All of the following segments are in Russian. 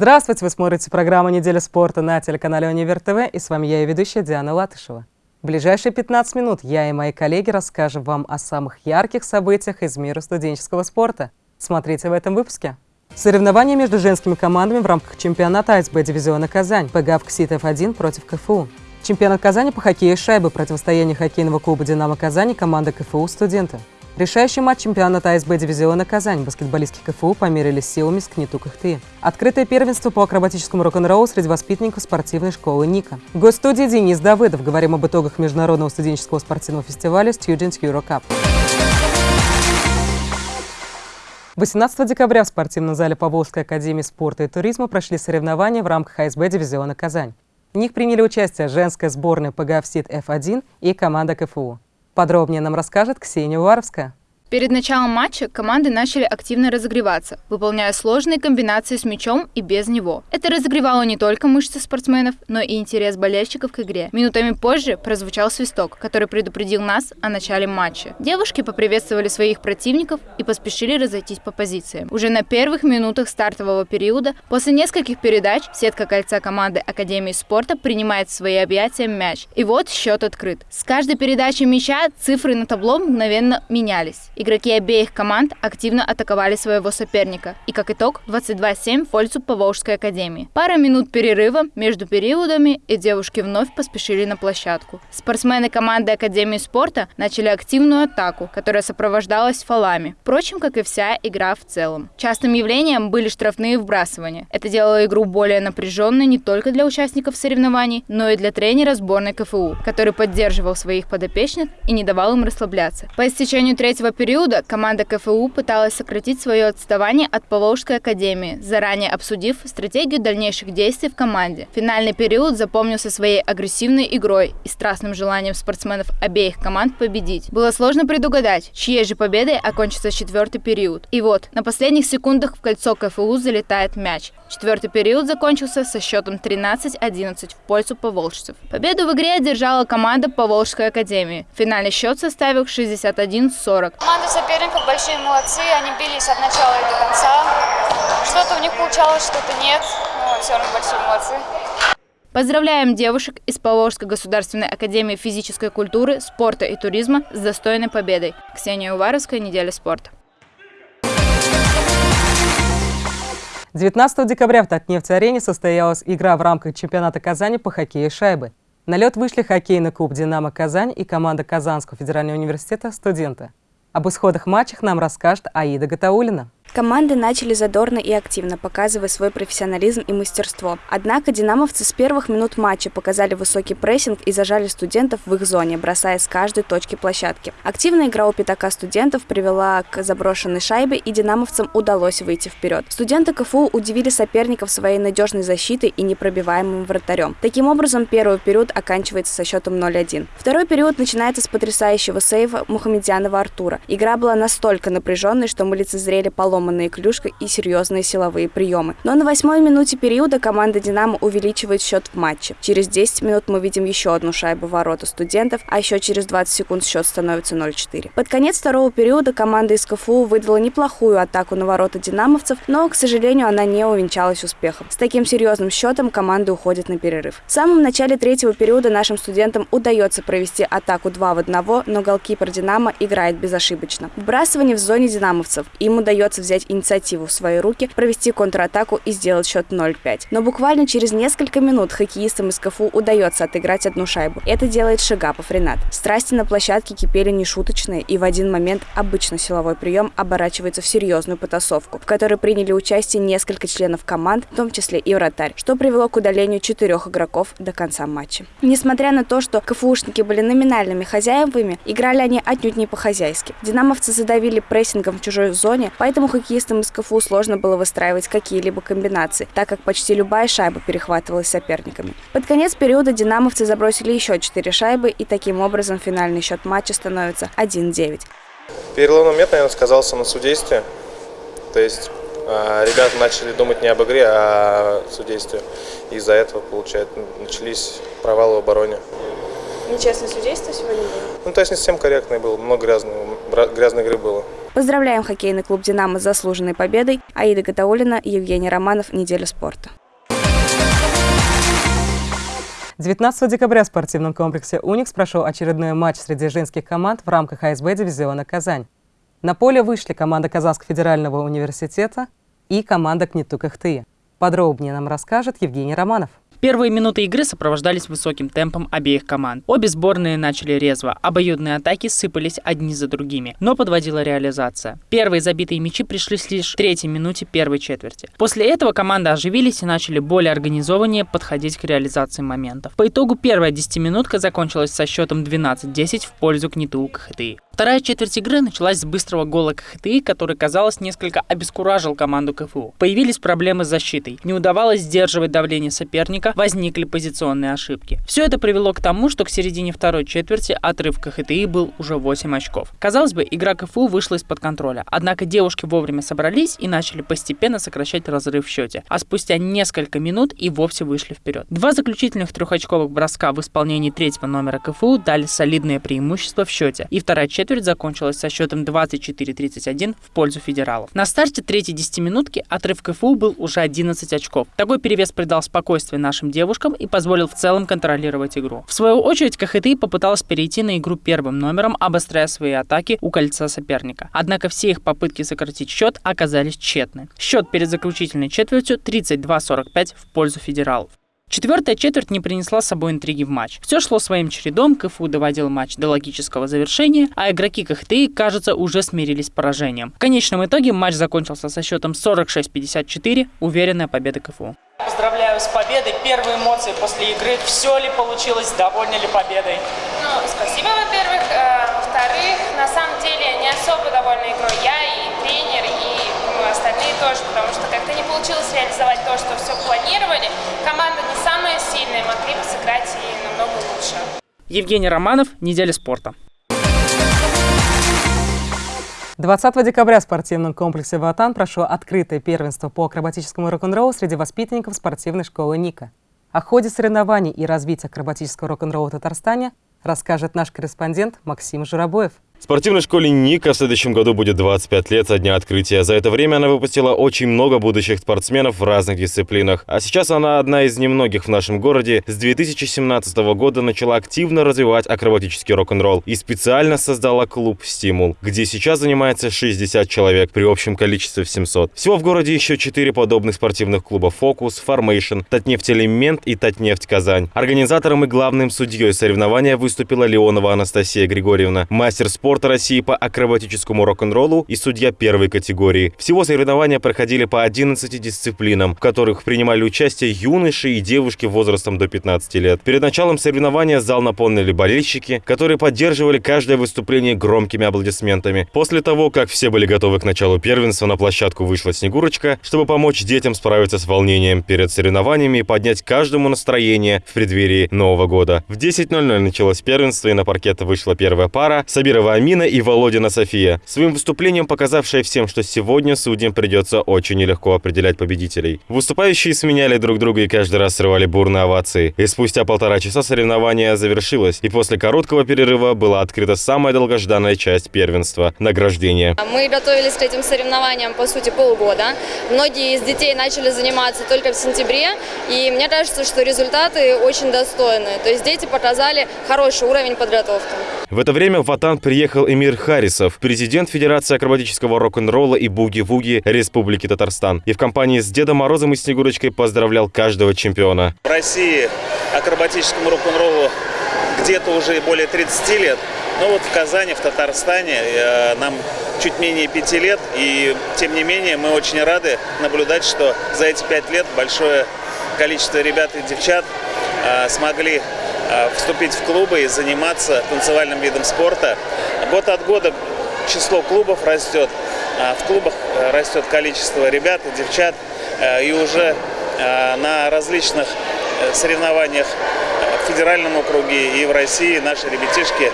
Здравствуйте! Вы смотрите программу «Неделя спорта» на телеканале «Универ ТВ» и с вами я и ведущая Диана Латышева. В ближайшие 15 минут я и мои коллеги расскажем вам о самых ярких событиях из мира студенческого спорта. Смотрите в этом выпуске. Соревнования между женскими командами в рамках чемпионата АСБ дивизиона «Казань» ПГАВ КСИТ-Ф1 против КФУ. Чемпионат Казани по хоккею шайбы, противостояние хоккейного клуба «Динамо Казани» команда КФУ «Студенты». Решающий матч чемпионата АСБ дивизиона «Казань» баскетболистки КФУ померились силами с КНИТУ КХТИ. Открытое первенство по акробатическому рок-н-роллу среди воспитанников спортивной школы НИКа. Гость студии Денис Давыдов. Говорим об итогах международного студенческого спортивного фестиваля Student Euro Cup. 18 декабря в спортивном зале Поволжской академии спорта и туризма прошли соревнования в рамках АСБ дивизиона «Казань». В них приняли участие женская сборная ПГАВСИТ F1 и команда КФУ. Подробнее нам расскажет Ксения Уваровская. Перед началом матча команды начали активно разогреваться, выполняя сложные комбинации с мячом и без него. Это разогревало не только мышцы спортсменов, но и интерес болельщиков к игре. Минутами позже прозвучал свисток, который предупредил нас о начале матча. Девушки поприветствовали своих противников и поспешили разойтись по позициям. Уже на первых минутах стартового периода, после нескольких передач, сетка кольца команды Академии спорта принимает в свои объятия мяч. И вот счет открыт. С каждой передачей мяча цифры на табло мгновенно менялись. Игроки обеих команд активно атаковали своего соперника. И как итог 22-7 в пользу Поволжской академии. Пара минут перерыва между периодами и девушки вновь поспешили на площадку. Спортсмены команды Академии спорта начали активную атаку, которая сопровождалась фолами. Впрочем, как и вся игра в целом. Частым явлением были штрафные вбрасывания. Это делало игру более напряженной не только для участников соревнований, но и для тренера сборной КФУ, который поддерживал своих подопечных и не давал им расслабляться. По истечению третьего периода периода команда КФУ пыталась сократить свое отставание от Поволжской академии, заранее обсудив стратегию дальнейших действий в команде. Финальный период запомнился своей агрессивной игрой и страстным желанием спортсменов обеих команд победить. Было сложно предугадать, чьей же победой окончится четвертый период. И вот, на последних секундах в кольцо КФУ залетает мяч. Четвертый период закончился со счетом 13-11 в пользу поволжцев. Победу в игре одержала команда Поволжской академии. Финальный счет составил 61-40. Команда соперников большие молодцы, они бились от начала и до конца. Что-то у них получалось, что-то нет, но все равно большие молодцы. Поздравляем девушек из Поволжской государственной академии физической культуры, спорта и туризма с достойной победой. Ксения Уваровская, «Неделя спорта». 19 декабря в Татнефть-арене состоялась игра в рамках чемпионата Казани по хоккею шайбы. На лед вышли хоккейный клуб «Динамо Казань» и команда Казанского федерального университета «Студенты». Об исходах матчах нам расскажет Аида Гатаулина. Команды начали задорно и активно, показывая свой профессионализм и мастерство. Однако динамовцы с первых минут матча показали высокий прессинг и зажали студентов в их зоне, бросая с каждой точки площадки. Активная игра у пятака студентов привела к заброшенной шайбе, и динамовцам удалось выйти вперед. Студенты КФУ удивили соперников своей надежной защитой и непробиваемым вратарем. Таким образом, первый период оканчивается со счетом 0-1. Второй период начинается с потрясающего сейва Мухамедянова Артура. Игра была настолько напряженной, что мы лицезрели полом сломанные клюшка и серьезные силовые приемы. Но на восьмой минуте периода команда «Динамо» увеличивает счет в матче. Через 10 минут мы видим еще одну шайбу ворота студентов, а еще через 20 секунд счет становится 0-4. Под конец второго периода команда из КФУ выдала неплохую атаку на ворота динамовцев, но, к сожалению, она не увенчалась успехом. С таким серьезным счетом команды уходят на перерыв. В самом начале третьего периода нашим студентам удается провести атаку 2 в 1, но голкипер «Динамо» играет безошибочно. Вбрасывание в зоне динамовцев. Им удается взять инициативу в свои руки, провести контратаку и сделать счет 0-5. Но буквально через несколько минут хоккеистам из КФУ удается отыграть одну шайбу. Это делает Шигапов Ренат. Страсти на площадке кипели нешуточные, и в один момент обычно силовой прием оборачивается в серьезную потасовку, в которой приняли участие несколько членов команд, в том числе и вратарь, что привело к удалению четырех игроков до конца матча. Несмотря на то, что КФУшники были номинальными хозяевами, играли они отнюдь не по-хозяйски. Динамовцы задавили прессингом в чужой зоне, поэтому хоккеистам из КФУ сложно было выстраивать какие-либо комбинации, так как почти любая шайба перехватывалась соперниками. Под конец периода динамовцы забросили еще 4 шайбы, и таким образом финальный счет матча становится 1-9. Переломный момент, наверное, сказался на судействе. То есть э, ребята начали думать не об игре, а о судействе. Из-за этого, получается, начались провалы в обороне. Нечестное судейство сегодня было? Ну, то есть не совсем корректное было, много грязного грязной игры было. Поздравляем хоккейный клуб «Динамо» с заслуженной победой. Аида Гатаулина, Евгений Романов. Неделя спорта. 19 декабря в спортивном комплексе «Уникс» прошел очередной матч среди женских команд в рамках АСБ дивизиона «Казань». На поле вышли команда Казанского федерального университета и команда «Кнетук Ихты». Подробнее нам расскажет Евгений Романов. Первые минуты игры сопровождались высоким темпом обеих команд. Обе сборные начали резво, обоюдные атаки сыпались одни за другими, но подводила реализация. Первые забитые мячи пришлись лишь в третьей минуте первой четверти. После этого команды оживились и начали более организованнее подходить к реализации моментов. По итогу первая десятиминутка закончилась со счетом 12-10 в пользу Книту КХТИ. Вторая четверть игры началась с быстрого гола КХТИ, который, казалось, несколько обескуражил команду КФУ. Появились проблемы с защитой. Не удавалось сдерживать давление соперника, возникли позиционные ошибки. Все это привело к тому, что к середине второй четверти отрыв КХТИ был уже 8 очков. Казалось бы, игра КФУ вышла из-под контроля. Однако девушки вовремя собрались и начали постепенно сокращать разрыв в счете. А спустя несколько минут и вовсе вышли вперед. Два заключительных трехочковых броска в исполнении третьего номера КФУ дали солидное преимущество в счете. И вторая четверть четверть закончилась со счетом 24-31 в пользу федералов. На старте третьей десятиминутки отрыв КФУ был уже 11 очков. Такой перевес придал спокойствие нашим девушкам и позволил в целом контролировать игру. В свою очередь КХТИ попыталась перейти на игру первым номером, обостряя свои атаки у кольца соперника. Однако все их попытки сократить счет оказались тщетны. Счет перед заключительной четвертью 32-45 в пользу федералов. Четвертая четверть не принесла с собой интриги в матч. Все шло своим чередом, КФУ доводил матч до логического завершения, а игроки КХТИ, кажется, уже смирились с поражением. В конечном итоге матч закончился со счетом 46-54, уверенная победа КФУ. Поздравляю с победой. Первые эмоции после игры. Все ли получилось? Довольны ли победой? Ну, спасибо, во-первых. Э, во-вторых, на самом деле не особо довольна игрой я и тренер, и думаю, остальные тоже, потому что как-то не получилось реализовать то, что все планировали. Команда не самая сильная, могли бы сыграть и намного лучше. Евгений Романов, «Неделя спорта». 20 декабря в спортивном комплексе «Ватан» прошло открытое первенство по акробатическому рок-н-роллу среди воспитанников спортивной школы «Ника». О ходе соревнований и развитии акробатического рок-н-ролла в Татарстане расскажет наш корреспондент Максим Журобоев. Спортивной школе Ника в следующем году будет 25 лет со дня открытия. За это время она выпустила очень много будущих спортсменов в разных дисциплинах. А сейчас она одна из немногих в нашем городе. С 2017 года начала активно развивать акробатический рок-н-ролл и специально создала клуб «Стимул», где сейчас занимается 60 человек при общем количестве в 700. Всего в городе еще 4 подобных спортивных клуба «Фокус», «Формейшн», «Татнефть-Элемент» и «Татнефть Казань». Организатором и главным судьей соревнования выступила Леонова Анастасия Григорьевна, мастер спорта спорта России по акробатическому рок-н-роллу и судья первой категории. Всего соревнования проходили по 11 дисциплинам, в которых принимали участие юноши и девушки возрастом до 15 лет. Перед началом соревнования зал наполнили болельщики, которые поддерживали каждое выступление громкими аплодисментами. После того, как все были готовы к началу первенства, на площадку вышла Снегурочка, чтобы помочь детям справиться с волнением перед соревнованиями и поднять каждому настроение в преддверии Нового года. В 10.00 началось первенство, и на паркет вышла первая пара – Сабирова Амина и Володина София, своим выступлением показавшая всем, что сегодня судьям придется очень нелегко определять победителей. Выступающие сменяли друг друга и каждый раз срывали бурные овации. И спустя полтора часа соревнование завершилось, и после короткого перерыва была открыта самая долгожданная часть первенства – награждение. Мы готовились к этим соревнованиям, по сути, полгода. Многие из детей начали заниматься только в сентябре, и мне кажется, что результаты очень достойные. То есть дети показали хороший уровень подготовки. В это время в Ватан приехал Эмир Харисов, президент Федерации акробатического рок-н-ролла и буги-вуги Республики Татарстан. И в компании с Дедом Морозом и Снегурочкой поздравлял каждого чемпиона. В России акробатическому рок-н-роллу где-то уже более 30 лет. Но вот в Казани, в Татарстане э, нам чуть менее пяти лет. И тем не менее мы очень рады наблюдать, что за эти пять лет большое количество ребят и девчат э, смогли Э, вступить в клубы и заниматься танцевальным видом спорта. Год от года число клубов растет, а в клубах э, растет количество ребят и девчат, э, и уже на различных соревнованиях федеральном округе и в России наши ребятишки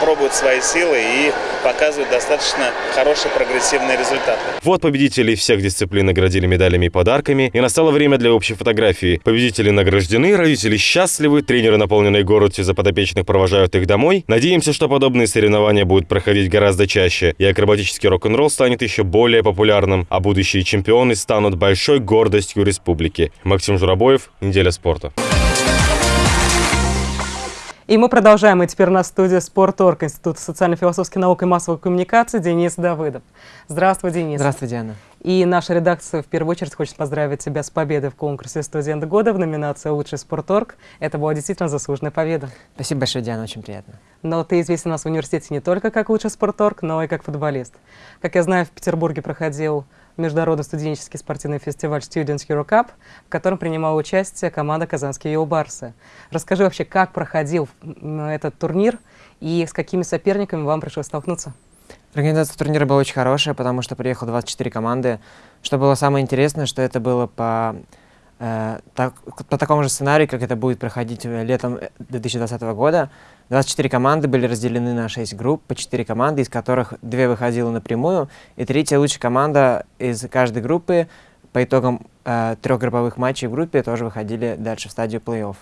пробуют свои силы и показывают достаточно хорошие прогрессивные результаты. Вот победителей всех дисциплин наградили медалями и подарками, и настало время для общей фотографии. Победители награждены, родители счастливы, тренеры, наполненные гордостью за подопечных, провожают их домой. Надеемся, что подобные соревнования будут проходить гораздо чаще, и акробатический рок-н-ролл станет еще более популярным, а будущие чемпионы станут большой гордостью республики. Максим Журабоев, «Неделя спорта». И мы продолжаем. И теперь на студии «Спорторг», Институт социально-философских наук и массовой коммуникации Денис Давыдов. Здравствуй, Денис. Здравствуй, Диана. И наша редакция в первую очередь хочет поздравить тебя с победой в конкурсе «Студент года» в номинации «Лучший спорторг». Это была действительно заслуженная победа. Спасибо большое, Диана, очень приятно. Но ты известен у нас в университете не только как лучший спорторг, но и как футболист. Как я знаю, в Петербурге проходил международный студенческий спортивный фестиваль Students Euro Cup, в котором принимала участие команда «Казанские Юлбарсы». Расскажи вообще, как проходил этот турнир и с какими соперниками вам пришлось столкнуться? Организация турнира была очень хорошая, потому что приехало 24 команды. Что было самое интересное, что это было по, так, по такому же сценарию, как это будет проходить летом 2020 года. 24 команды были разделены на 6 групп, по 4 команды, из которых 2 выходило напрямую, и третья лучшая команда из каждой группы по итогам э, трех групповых матчей в группе тоже выходили дальше в стадию плей-офф.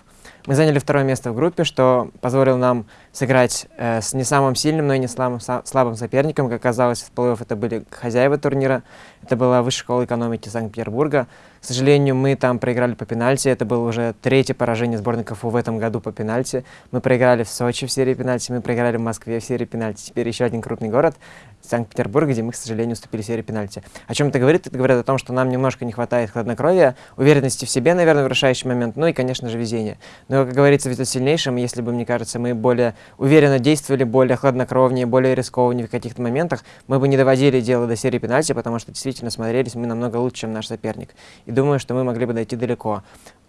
Мы заняли второе место в группе, что позволило нам сыграть э, с не самым сильным, но и не слабым, слабым соперником. Как оказалось, в плей-офф это были хозяева турнира. Это была Высшая школа экономики Санкт-Петербурга. К сожалению, мы там проиграли по пенальти. Это было уже третье поражение сборной КФУ в этом году по пенальти. Мы проиграли в Сочи в серии пенальти, мы проиграли в Москве в серии пенальти. Теперь еще один крупный город, Санкт-Петербург, где мы, к сожалению, уступили в серии пенальти. О чем это говорит? Это говорит о том, что нам немножко не хватает хладнокровия, уверенности в себе, наверное, в решающий момент, ну и, конечно же, везения. Но, как говорится, ведь сильнейшим, если бы, мне кажется, мы более уверенно действовали, более хладнокровнее, более рискованнее в каких-то моментах, мы бы не доводили дело до серии пенальти, потому что действительно смотрелись мы намного лучше, чем наш соперник. И думаю, что мы могли бы дойти далеко.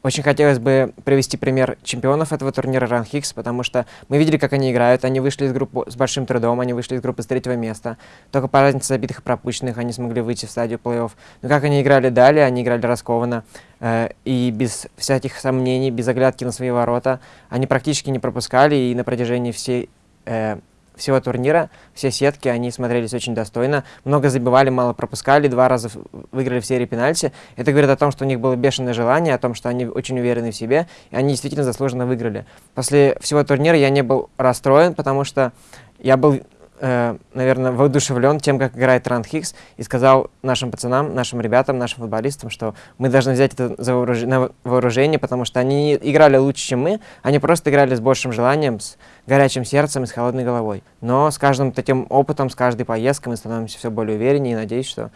Очень хотелось бы привести пример чемпионов этого турнира Hicks, потому что мы видели, как они играют. Они вышли из группы с большим трудом, они вышли из группы с третьего места. Только по разнице забитых и пропущенных они смогли выйти в стадию плей-офф. Но как они играли далее, они играли раскованно э, и без всяких сомнений, без оглядки на свои ворота. Они практически не пропускали и на протяжении всей э, всего турнира. Все сетки, они смотрелись очень достойно. Много забивали, мало пропускали, два раза выиграли в серии пенальти. Это говорит о том, что у них было бешеное желание, о том, что они очень уверены в себе, и они действительно заслуженно выиграли. После всего турнира я не был расстроен, потому что я был э, наверное, воодушевлен тем, как играет Ранд Хикс, и сказал нашим пацанам, нашим ребятам, нашим футболистам, что мы должны взять это за вооруж... на вооружение, потому что они играли лучше, чем мы, они просто играли с большим желанием, с горячим сердцем и с холодной головой. Но с каждым таким опытом, с каждой поездкой мы становимся все более увереннее, и надеюсь, что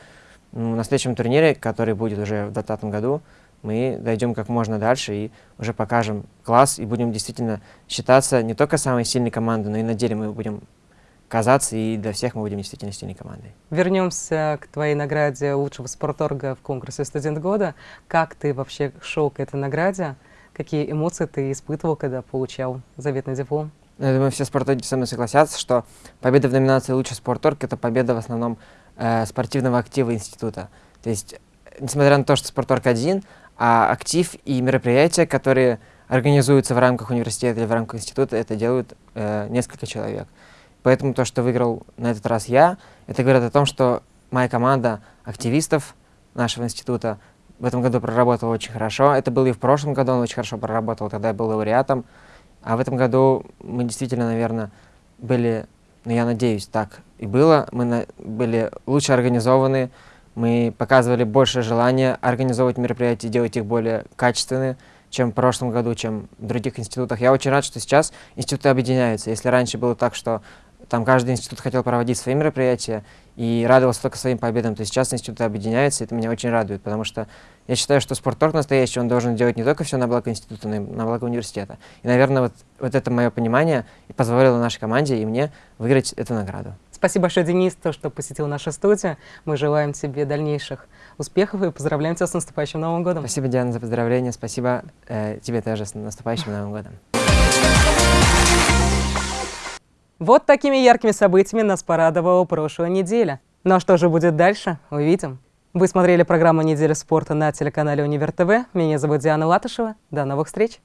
ну, на следующем турнире, который будет уже в 2020 году, мы дойдем как можно дальше и уже покажем класс и будем действительно считаться не только самой сильной командой, но и на деле мы будем казаться, и для всех мы будем действительно сильной командой. Вернемся к твоей награде лучшего спорторга в конкурсе «Студент года». Как ты вообще шел к этой награде? Какие эмоции ты испытывал, когда получал заветный диплом? Я думаю, все спорторги со мной согласятся, что победа в номинации «Лучший спорторг» — это победа в основном э, спортивного актива института. То есть, несмотря на то, что спорторг один, а актив и мероприятия, которые организуются в рамках университета или в рамках института, это делают э, несколько человек. Поэтому то, что выиграл на этот раз я, это говорит о том, что моя команда активистов нашего института в этом году проработала очень хорошо. Это было и в прошлом году, он очень хорошо проработал, тогда я был лауреатом. А в этом году мы действительно, наверное, были, ну я надеюсь, так и было. Мы на, были лучше организованы, мы показывали больше желания организовывать мероприятия, делать их более качественные, чем в прошлом году, чем в других институтах. Я очень рад, что сейчас институты объединяются. Если раньше было так, что там каждый институт хотел проводить свои мероприятия и радовался только своим победам, то сейчас институты объединяются, и это меня очень радует, потому что я считаю, что спортторг настоящий, он должен делать не только все на благо института, но и на благо университета. И, наверное, вот, вот это мое понимание и позволило нашей команде и мне выиграть эту награду. Спасибо большое, Денис, то, что посетил нашу студию. Мы желаем тебе дальнейших успехов и поздравляем тебя с наступающим Новым годом. Спасибо, Диана, за поздравления. Спасибо э, тебе тоже с наступающим Новым годом. Вот такими яркими событиями нас порадовала прошлая неделя. Ну а что же будет дальше, увидим. Вы смотрели программу «Неделя спорта» на телеканале Универ ТВ. Меня зовут Диана Латышева. До новых встреч!